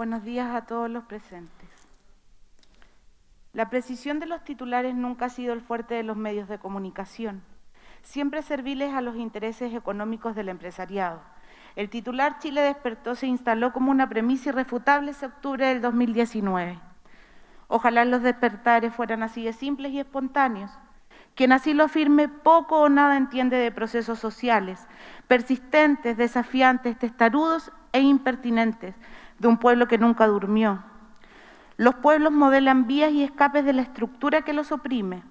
Buenos días a todos los presentes. La precisión de los titulares nunca ha sido el fuerte de los medios de comunicación, siempre serviles a los intereses económicos del empresariado. El titular Chile despertó se instaló como una premisa irrefutable ese octubre del 2019. Ojalá los despertares fueran así de simples y espontáneos. Quien así lo afirme poco o nada entiende de procesos sociales, persistentes, desafiantes, testarudos e impertinentes, de un pueblo que nunca durmió. Los pueblos modelan vías y escapes de la estructura que los oprime.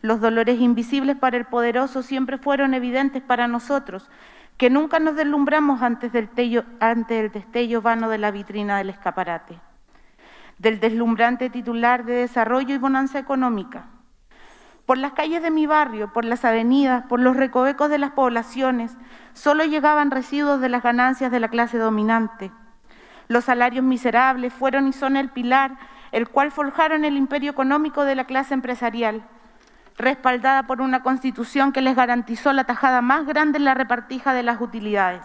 Los dolores invisibles para el poderoso siempre fueron evidentes para nosotros, que nunca nos deslumbramos ante el destello vano de la vitrina del escaparate, del deslumbrante titular de desarrollo y bonanza económica. Por las calles de mi barrio, por las avenidas, por los recovecos de las poblaciones, solo llegaban residuos de las ganancias de la clase dominante, los salarios miserables fueron y son el pilar, el cual forjaron el imperio económico de la clase empresarial, respaldada por una constitución que les garantizó la tajada más grande en la repartija de las utilidades.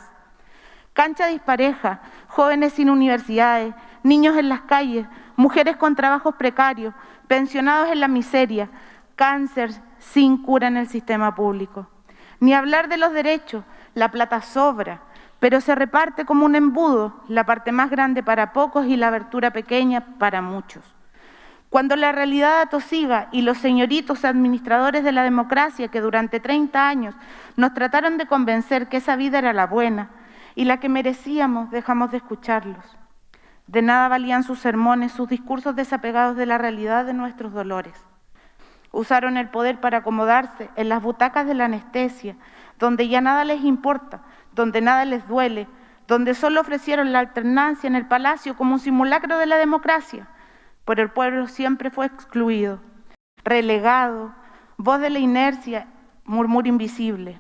Cancha dispareja, jóvenes sin universidades, niños en las calles, mujeres con trabajos precarios, pensionados en la miseria, cáncer sin cura en el sistema público. Ni hablar de los derechos, la plata sobra, pero se reparte como un embudo, la parte más grande para pocos y la abertura pequeña para muchos. Cuando la realidad atosiga y los señoritos administradores de la democracia que durante 30 años nos trataron de convencer que esa vida era la buena y la que merecíamos, dejamos de escucharlos. De nada valían sus sermones, sus discursos desapegados de la realidad de nuestros dolores. Usaron el poder para acomodarse en las butacas de la anestesia, donde ya nada les importa, donde nada les duele, donde solo ofrecieron la alternancia en el palacio como un simulacro de la democracia, pero el pueblo siempre fue excluido, relegado, voz de la inercia, murmullo invisible.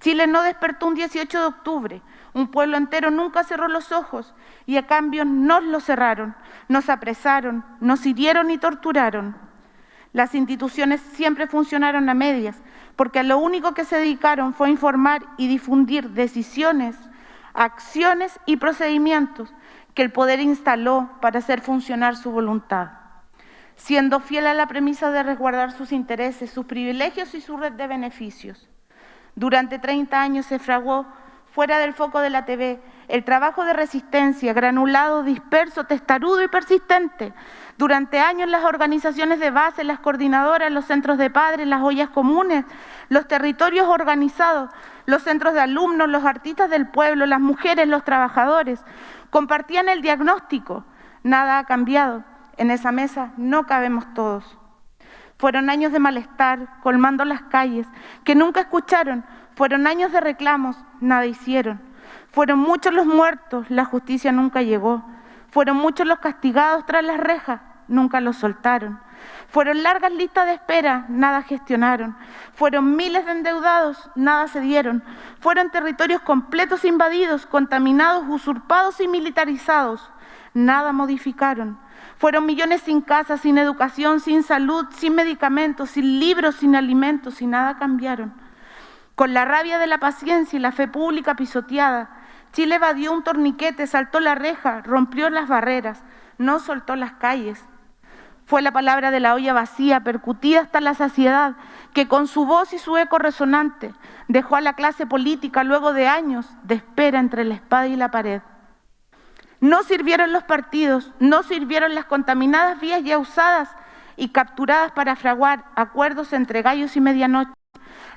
Chile no despertó un 18 de octubre, un pueblo entero nunca cerró los ojos y a cambio nos los cerraron, nos apresaron, nos hirieron y torturaron. Las instituciones siempre funcionaron a medias, porque a lo único que se dedicaron fue informar y difundir decisiones, acciones y procedimientos que el poder instaló para hacer funcionar su voluntad, siendo fiel a la premisa de resguardar sus intereses, sus privilegios y su red de beneficios. Durante 30 años se fraguó fuera del foco de la TV el trabajo de resistencia, granulado, disperso, testarudo y persistente, durante años las organizaciones de base, las coordinadoras, los centros de padres, las ollas comunes, los territorios organizados, los centros de alumnos, los artistas del pueblo, las mujeres, los trabajadores, compartían el diagnóstico. Nada ha cambiado. En esa mesa no cabemos todos. Fueron años de malestar, colmando las calles, que nunca escucharon. Fueron años de reclamos, nada hicieron. Fueron muchos los muertos, la justicia nunca llegó. Fueron muchos los castigados tras las rejas, nunca los soltaron. Fueron largas listas de espera, nada gestionaron. Fueron miles de endeudados, nada se dieron. Fueron territorios completos invadidos, contaminados, usurpados y militarizados, nada modificaron. Fueron millones sin casa, sin educación, sin salud, sin medicamentos, sin libros, sin alimentos y nada cambiaron. Con la rabia de la paciencia y la fe pública pisoteada, Chile evadió un torniquete, saltó la reja, rompió las barreras, no soltó las calles. Fue la palabra de la olla vacía, percutida hasta la saciedad, que con su voz y su eco resonante dejó a la clase política luego de años de espera entre la espada y la pared. No sirvieron los partidos, no sirvieron las contaminadas vías ya usadas y capturadas para fraguar acuerdos entre gallos y medianoche.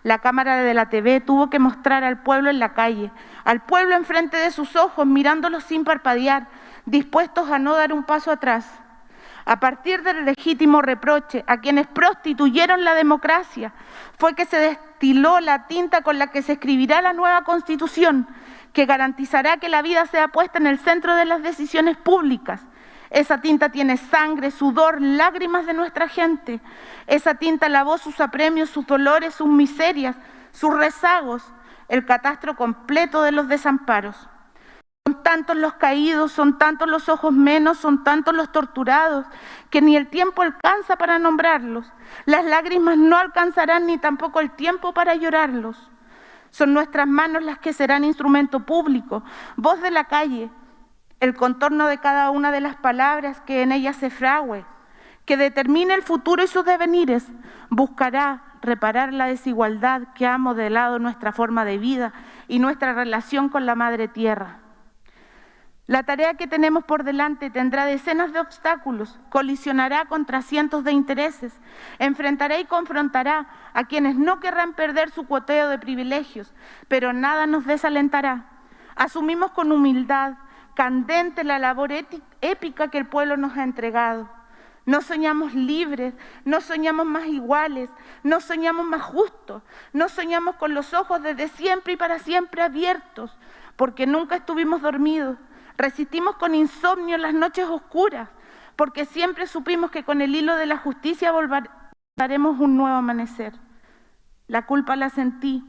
La cámara de la TV tuvo que mostrar al pueblo en la calle, al pueblo enfrente de sus ojos, mirándolos sin parpadear, dispuestos a no dar un paso atrás. A partir del legítimo reproche a quienes prostituyeron la democracia, fue que se destiló la tinta con la que se escribirá la nueva Constitución, que garantizará que la vida sea puesta en el centro de las decisiones públicas, esa tinta tiene sangre, sudor, lágrimas de nuestra gente. Esa tinta lavó sus apremios, sus dolores, sus miserias, sus rezagos, el catastro completo de los desamparos. Son tantos los caídos, son tantos los ojos menos, son tantos los torturados, que ni el tiempo alcanza para nombrarlos. Las lágrimas no alcanzarán ni tampoco el tiempo para llorarlos. Son nuestras manos las que serán instrumento público, voz de la calle, el contorno de cada una de las palabras que en ellas se frague, que determine el futuro y sus devenires, buscará reparar la desigualdad que ha modelado nuestra forma de vida y nuestra relación con la Madre Tierra. La tarea que tenemos por delante tendrá decenas de obstáculos, colisionará contra cientos de intereses, enfrentará y confrontará a quienes no querrán perder su cuoteo de privilegios, pero nada nos desalentará. Asumimos con humildad, candente la labor épica que el pueblo nos ha entregado. No soñamos libres, no soñamos más iguales, no soñamos más justos, no soñamos con los ojos desde siempre y para siempre abiertos, porque nunca estuvimos dormidos, Resistimos con insomnio las noches oscuras, porque siempre supimos que con el hilo de la justicia volveremos un nuevo amanecer. La culpa la sentí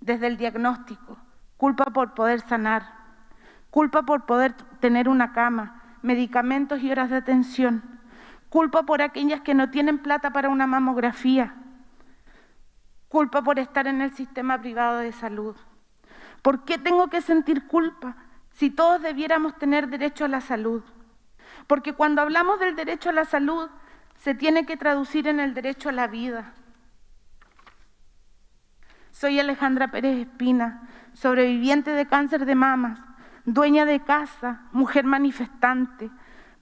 desde el diagnóstico, culpa por poder sanar, culpa por poder tener una cama, medicamentos y horas de atención, culpa por aquellas que no tienen plata para una mamografía, culpa por estar en el sistema privado de salud. ¿Por qué tengo que sentir culpa? Si todos debiéramos tener derecho a la salud. Porque cuando hablamos del derecho a la salud, se tiene que traducir en el derecho a la vida. Soy Alejandra Pérez Espina, sobreviviente de cáncer de mamas, dueña de casa, mujer manifestante,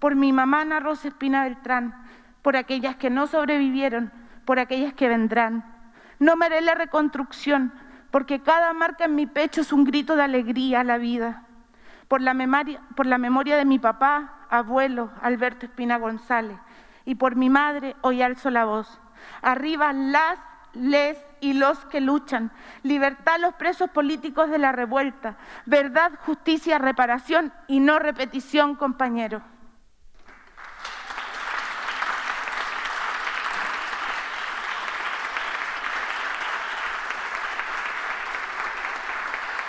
por mi mamá Ana Rosa Espina Beltrán, por aquellas que no sobrevivieron, por aquellas que vendrán. No me haré la reconstrucción, porque cada marca en mi pecho es un grito de alegría a la vida por la, memoria, por la memoria de mi papá, abuelo, Alberto Espina González, y por mi madre, hoy alzo la voz. Arriba las, les y los que luchan, libertad a los presos políticos de la revuelta, verdad, justicia, reparación y no repetición, compañeros.